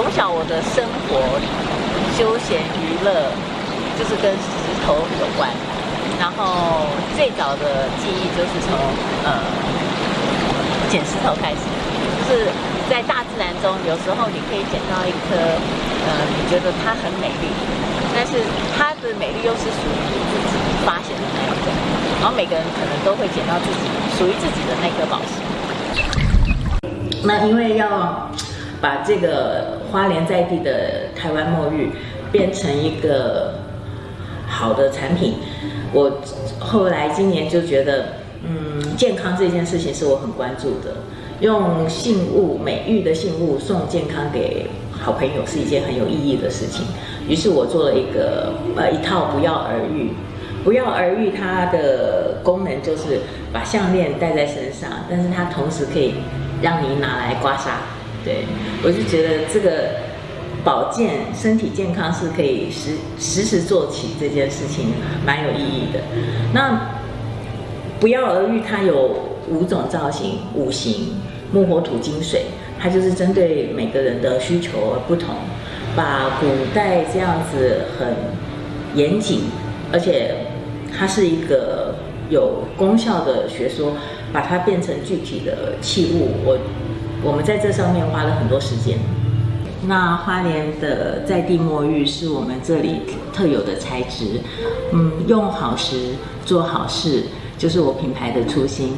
从小我的生活，休闲娱乐就是跟石头有关。然后最早的记忆就是从呃捡石头开始，就是在大自然中，有时候你可以捡到一颗呃你觉得它很美丽，但是它的美丽又是属于自己发现的那一种。然后每个人可能都会捡到自己属于自己的那颗宝石。那因为要把这个花莲在地的台湾墨玉变成一个好的产品，我后来今年就觉得，嗯，健康这件事情是我很关注的。用信物美玉的信物送健康给好朋友是一件很有意义的事情。于是我做了一个呃一套不药而愈。不药而愈它的功能就是把项链戴在身上，但是它同时可以让你拿来刮痧。对我就觉得这个保健身体健康是可以时时时做起这件事情，蛮有意义的。那不药而愈它有五种造型，五行木火土金水，它就是针对每个人的需求而不同，把古代这样子很严谨，而且它是一个有功效的学说，把它变成具体的器物，我我们在这上面花了很多时间。那花莲的在地墨玉是我们这里特有的材质，嗯，用好时做好事，就是我品牌的初心。